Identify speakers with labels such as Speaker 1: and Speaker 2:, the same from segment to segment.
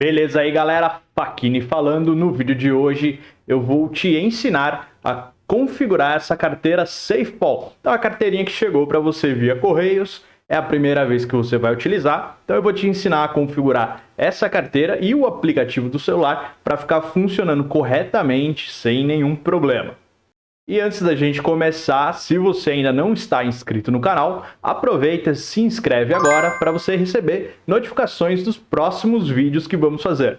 Speaker 1: Beleza aí galera, Faquini falando, no vídeo de hoje eu vou te ensinar a configurar essa carteira SafePol. Então a carteirinha que chegou para você via Correios, é a primeira vez que você vai utilizar, então eu vou te ensinar a configurar essa carteira e o aplicativo do celular para ficar funcionando corretamente sem nenhum problema. E antes da gente começar, se você ainda não está inscrito no canal, aproveita e se inscreve agora para você receber notificações dos próximos vídeos que vamos fazer.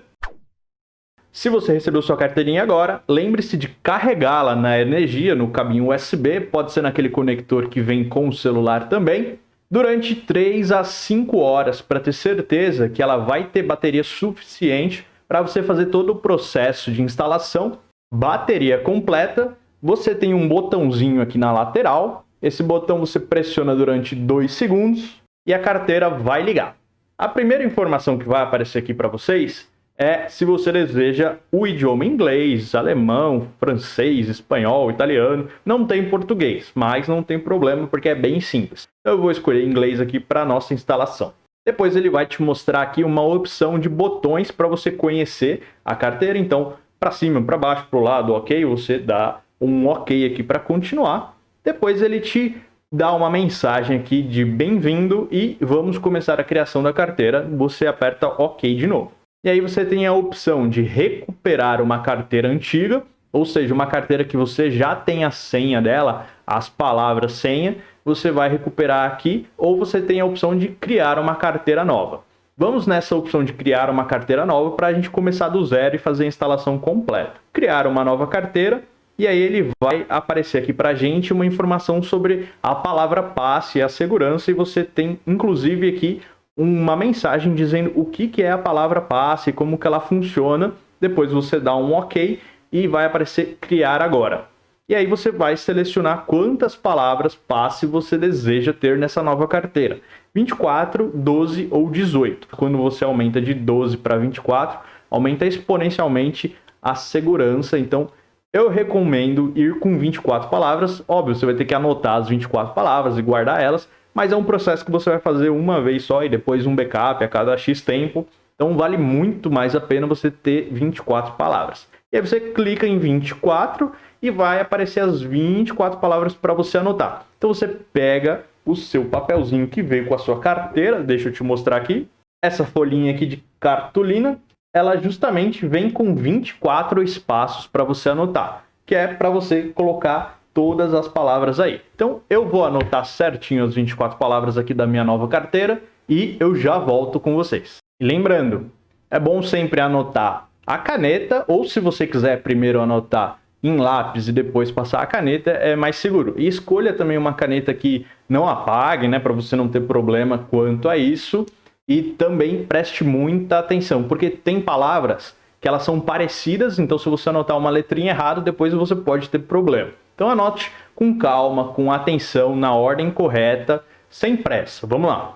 Speaker 1: Se você recebeu sua carteirinha agora, lembre-se de carregá-la na energia, no caminho USB, pode ser naquele conector que vem com o celular também, durante 3 a 5 horas, para ter certeza que ela vai ter bateria suficiente para você fazer todo o processo de instalação, bateria completa você tem um botãozinho aqui na lateral. Esse botão você pressiona durante 2 segundos e a carteira vai ligar. A primeira informação que vai aparecer aqui para vocês é se você deseja o idioma inglês, alemão, francês, espanhol, italiano. Não tem português, mas não tem problema porque é bem simples. Eu vou escolher inglês aqui para nossa instalação. Depois ele vai te mostrar aqui uma opção de botões para você conhecer a carteira. Então, para cima, para baixo, para o lado, ok? Você dá um ok aqui para continuar. Depois ele te dá uma mensagem aqui de bem-vindo e vamos começar a criação da carteira. Você aperta ok de novo. E aí você tem a opção de recuperar uma carteira antiga, ou seja, uma carteira que você já tem a senha dela, as palavras senha, você vai recuperar aqui, ou você tem a opção de criar uma carteira nova. Vamos nessa opção de criar uma carteira nova para a gente começar do zero e fazer a instalação completa. Criar uma nova carteira, e aí ele vai aparecer aqui para a gente uma informação sobre a palavra passe e a segurança, e você tem inclusive aqui uma mensagem dizendo o que, que é a palavra passe, como que ela funciona, depois você dá um ok e vai aparecer criar agora. E aí você vai selecionar quantas palavras passe você deseja ter nessa nova carteira. 24, 12 ou 18. Quando você aumenta de 12 para 24, aumenta exponencialmente a segurança. Então, eu recomendo ir com 24 palavras. Óbvio, você vai ter que anotar as 24 palavras e guardar elas, mas é um processo que você vai fazer uma vez só e depois um backup a cada X tempo. Então vale muito mais a pena você ter 24 palavras. E aí você clica em 24 e vai aparecer as 24 palavras para você anotar. Então você pega o seu papelzinho que veio com a sua carteira, deixa eu te mostrar aqui, essa folhinha aqui de cartolina, ela justamente vem com 24 espaços para você anotar, que é para você colocar todas as palavras aí. Então eu vou anotar certinho as 24 palavras aqui da minha nova carteira e eu já volto com vocês. Lembrando, é bom sempre anotar a caneta ou se você quiser primeiro anotar em lápis e depois passar a caneta, é mais seguro. E escolha também uma caneta que não apague, né, para você não ter problema quanto a isso. E também preste muita atenção, porque tem palavras que elas são parecidas, então se você anotar uma letrinha errada, depois você pode ter problema. Então anote com calma, com atenção, na ordem correta, sem pressa. Vamos lá.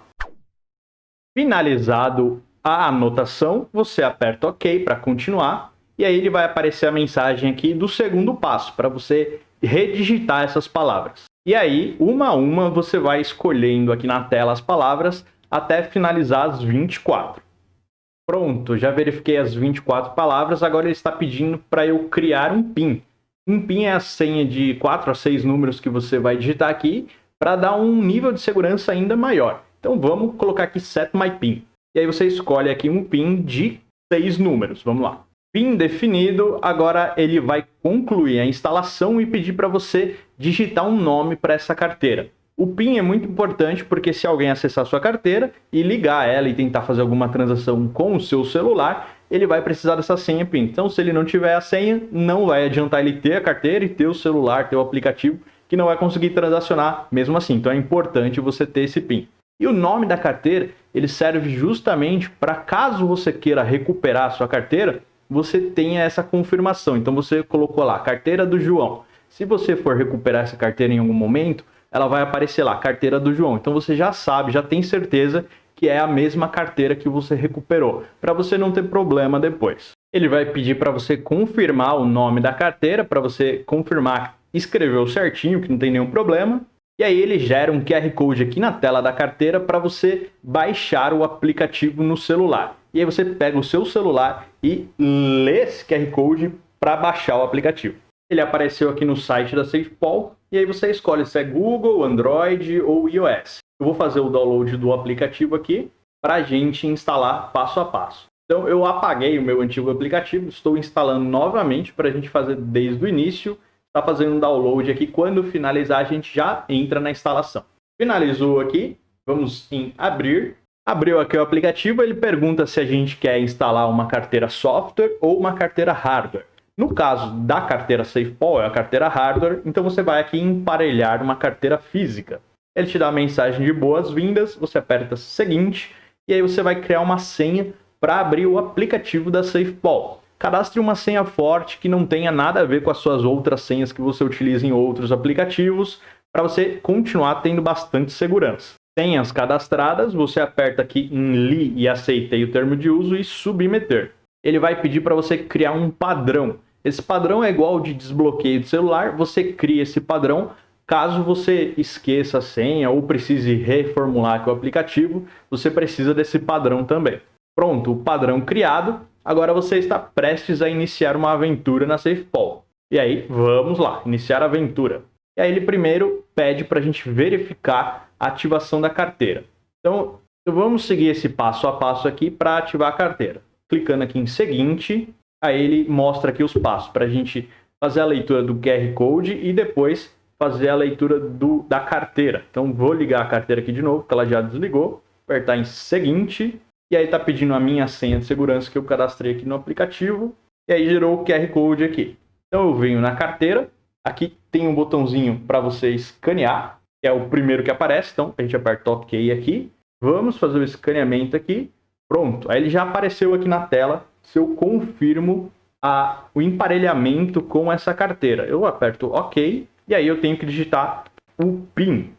Speaker 1: Finalizado a anotação, você aperta OK para continuar, e aí ele vai aparecer a mensagem aqui do segundo passo, para você redigitar essas palavras. E aí, uma a uma, você vai escolhendo aqui na tela as palavras até finalizar as 24. Pronto, já verifiquei as 24 palavras, agora ele está pedindo para eu criar um PIN. Um PIN é a senha de 4 a 6 números que você vai digitar aqui para dar um nível de segurança ainda maior. Então vamos colocar aqui Set My PIN. E aí você escolhe aqui um PIN de 6 números. Vamos lá. PIN definido, agora ele vai concluir a instalação e pedir para você digitar um nome para essa carteira. O PIN é muito importante porque se alguém acessar sua carteira e ligar ela e tentar fazer alguma transação com o seu celular, ele vai precisar dessa senha PIN. Então, se ele não tiver a senha, não vai adiantar ele ter a carteira e ter o celular, ter o aplicativo, que não vai conseguir transacionar mesmo assim. Então, é importante você ter esse PIN. E o nome da carteira, ele serve justamente para caso você queira recuperar a sua carteira, você tenha essa confirmação. Então, você colocou lá, carteira do João. Se você for recuperar essa carteira em algum momento, ela vai aparecer lá, carteira do João. Então você já sabe, já tem certeza que é a mesma carteira que você recuperou, para você não ter problema depois. Ele vai pedir para você confirmar o nome da carteira, para você confirmar que escreveu certinho, que não tem nenhum problema. E aí ele gera um QR Code aqui na tela da carteira para você baixar o aplicativo no celular. e aí você pega o seu celular e lê esse QR Code para baixar o aplicativo. Ele apareceu aqui no site da SafePol e aí você escolhe se é Google, Android ou iOS. Eu vou fazer o download do aplicativo aqui para a gente instalar passo a passo. Então eu apaguei o meu antigo aplicativo, estou instalando novamente para a gente fazer desde o início. Está fazendo um download aqui, quando finalizar a gente já entra na instalação. Finalizou aqui, vamos em abrir. Abriu aqui o aplicativo, ele pergunta se a gente quer instalar uma carteira software ou uma carteira hardware. No caso da carteira SafePol, é a carteira hardware, então você vai aqui emparelhar uma carteira física. Ele te dá a mensagem de boas-vindas, você aperta seguinte, e aí você vai criar uma senha para abrir o aplicativo da SafePol. Cadastre uma senha forte que não tenha nada a ver com as suas outras senhas que você utiliza em outros aplicativos, para você continuar tendo bastante segurança. Senhas cadastradas, você aperta aqui em Li e aceitei o termo de uso e submeter ele vai pedir para você criar um padrão. Esse padrão é igual de desbloqueio de celular, você cria esse padrão. Caso você esqueça a senha ou precise reformular o aplicativo, você precisa desse padrão também. Pronto, o padrão criado, agora você está prestes a iniciar uma aventura na SafePol. E aí, vamos lá, iniciar a aventura. E aí ele primeiro pede para a gente verificar a ativação da carteira. Então, vamos seguir esse passo a passo aqui para ativar a carteira clicando aqui em seguinte, aí ele mostra aqui os passos para a gente fazer a leitura do QR Code e depois fazer a leitura do, da carteira. Então vou ligar a carteira aqui de novo, porque ela já desligou, apertar em seguinte, e aí está pedindo a minha senha de segurança que eu cadastrei aqui no aplicativo, e aí gerou o QR Code aqui. Então eu venho na carteira, aqui tem um botãozinho para você escanear, que é o primeiro que aparece, então a gente aperta OK aqui. Vamos fazer o escaneamento aqui, Pronto, aí ele já apareceu aqui na tela se eu confirmo a, o emparelhamento com essa carteira. Eu aperto OK e aí eu tenho que digitar o PIN.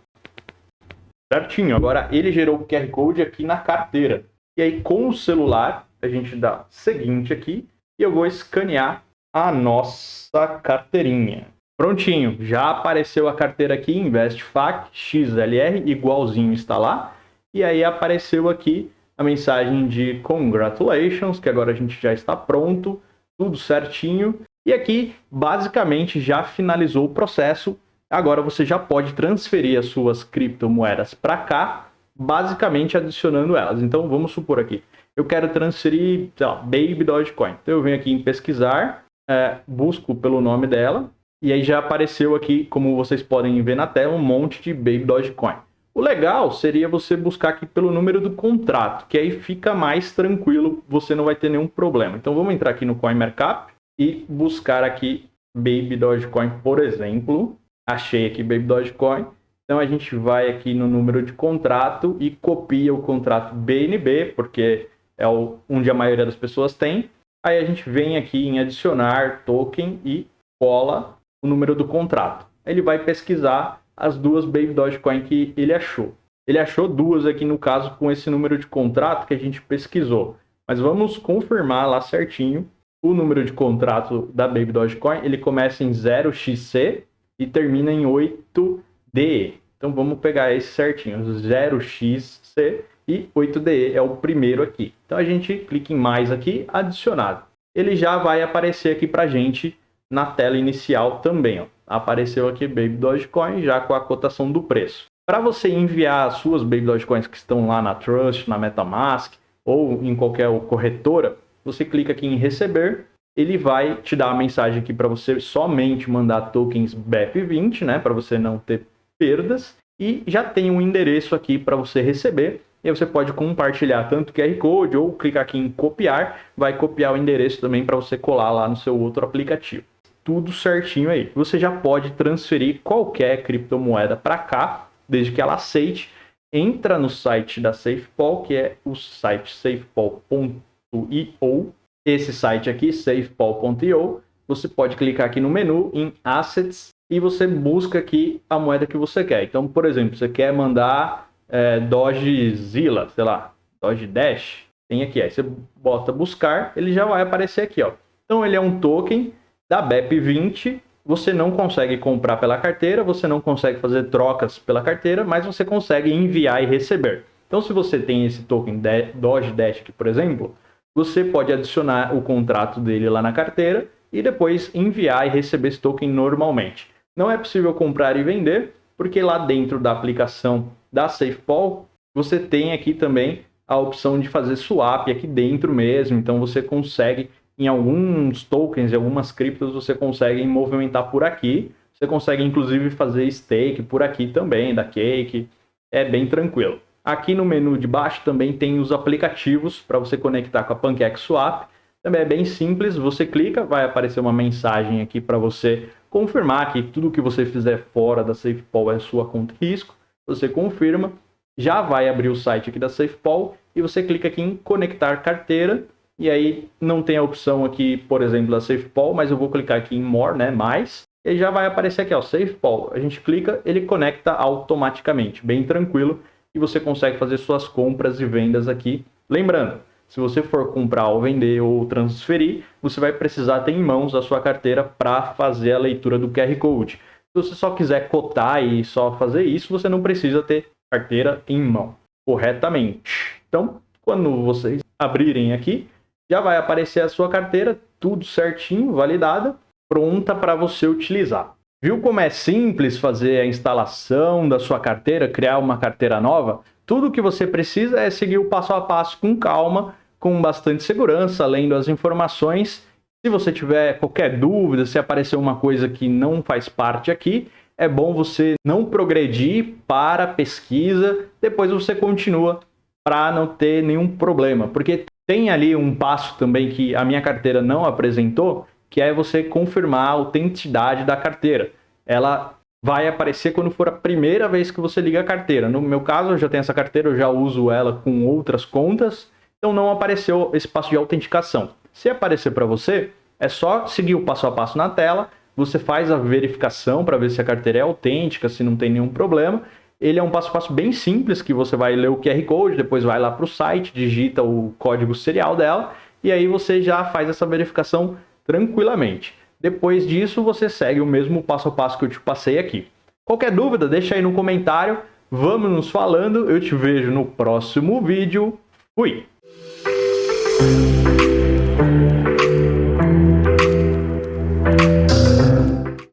Speaker 1: Certinho, agora ele gerou o QR Code aqui na carteira. E aí com o celular, a gente dá seguinte aqui e eu vou escanear a nossa carteirinha. Prontinho, já apareceu a carteira aqui, InvestFac XLR, igualzinho instalar. E aí apareceu aqui a mensagem de congratulations, que agora a gente já está pronto, tudo certinho. E aqui, basicamente, já finalizou o processo. Agora você já pode transferir as suas criptomoedas para cá, basicamente adicionando elas. Então, vamos supor aqui, eu quero transferir, sei lá, Baby Dogecoin. Então, eu venho aqui em pesquisar, é, busco pelo nome dela, e aí já apareceu aqui, como vocês podem ver na tela, um monte de Baby Dogecoin. O legal seria você buscar aqui pelo número do contrato, que aí fica mais tranquilo, você não vai ter nenhum problema. Então vamos entrar aqui no CoinMarkup e buscar aqui Baby Dogecoin, por exemplo. Achei aqui Baby Dogecoin. Então a gente vai aqui no número de contrato e copia o contrato BNB, porque é onde a maioria das pessoas tem. Aí a gente vem aqui em adicionar token e cola o número do contrato. Ele vai pesquisar as duas Baby Dogecoin que ele achou. Ele achou duas aqui no caso com esse número de contrato que a gente pesquisou. Mas vamos confirmar lá certinho o número de contrato da Baby Dogecoin. Ele começa em 0xc e termina em 8DE. Então vamos pegar esse certinho, 0xc e 8DE é o primeiro aqui. Então a gente clica em mais aqui, adicionado. Ele já vai aparecer aqui para gente na tela inicial também. Ó apareceu aqui Baby Dogecoin já com a cotação do preço. Para você enviar as suas Baby Dogecoins que estão lá na Trust, na MetaMask ou em qualquer corretora, você clica aqui em receber, ele vai te dar a mensagem aqui para você somente mandar tokens BEP20, né, para você não ter perdas, e já tem um endereço aqui para você receber, e aí você pode compartilhar tanto QR Code ou clicar aqui em copiar, vai copiar o endereço também para você colar lá no seu outro aplicativo tudo certinho aí. Você já pode transferir qualquer criptomoeda para cá, desde que ela aceite. Entra no site da SafePol, que é o site safepol.io. Esse site aqui, safepol.io, você pode clicar aqui no menu em Assets e você busca aqui a moeda que você quer. Então, por exemplo, você quer mandar é, Doge Zilla, sei lá, Doge Dash, tem aqui. Aí você bota buscar, ele já vai aparecer aqui, ó. Então, ele é um token da BEP20, você não consegue comprar pela carteira, você não consegue fazer trocas pela carteira, mas você consegue enviar e receber. Então, se você tem esse token Doge Dash por exemplo, você pode adicionar o contrato dele lá na carteira e depois enviar e receber esse token normalmente. Não é possível comprar e vender, porque lá dentro da aplicação da SafePol, você tem aqui também a opção de fazer swap aqui dentro mesmo, então você consegue, em alguns tokens, em algumas criptos, você consegue movimentar por aqui, você consegue inclusive fazer stake por aqui também, da Cake, é bem tranquilo. Aqui no menu de baixo também tem os aplicativos para você conectar com a PancakeSwap, também é bem simples, você clica, vai aparecer uma mensagem aqui para você confirmar que tudo que você fizer fora da SafePol é sua conta risco, você confirma, já vai abrir o site aqui da SafePol e você clica aqui em conectar carteira e aí não tem a opção aqui, por exemplo, da SafePol, mas eu vou clicar aqui em More, né, mais, e já vai aparecer aqui, ó, SafePol. A gente clica, ele conecta automaticamente, bem tranquilo, e você consegue fazer suas compras e vendas aqui. Lembrando, se você for comprar ou vender ou transferir, você vai precisar ter em mãos a sua carteira para fazer a leitura do QR Code. Se você só quiser cotar e só fazer isso, você não precisa ter carteira em mão corretamente. Então, quando vocês abrirem aqui, já vai aparecer a sua carteira, tudo certinho, validada, pronta para você utilizar. Viu como é simples fazer a instalação da sua carteira, criar uma carteira nova? Tudo que você precisa é seguir o passo a passo com calma, com bastante segurança, lendo as informações. Se você tiver qualquer dúvida, se aparecer uma coisa que não faz parte aqui, é bom você não progredir para a pesquisa, depois você continua para não ter nenhum problema. Porque tem ali um passo também que a minha carteira não apresentou, que é você confirmar a autenticidade da carteira. Ela vai aparecer quando for a primeira vez que você liga a carteira. No meu caso, eu já tenho essa carteira, eu já uso ela com outras contas, então não apareceu esse passo de autenticação. Se aparecer para você, é só seguir o passo a passo na tela, você faz a verificação para ver se a carteira é autêntica, se não tem nenhum problema. Ele é um passo a passo bem simples, que você vai ler o QR Code, depois vai lá para o site, digita o código serial dela, e aí você já faz essa verificação tranquilamente. Depois disso, você segue o mesmo passo a passo que eu te passei aqui. Qualquer dúvida, deixa aí no comentário. Vamos nos falando. Eu te vejo no próximo vídeo. Fui!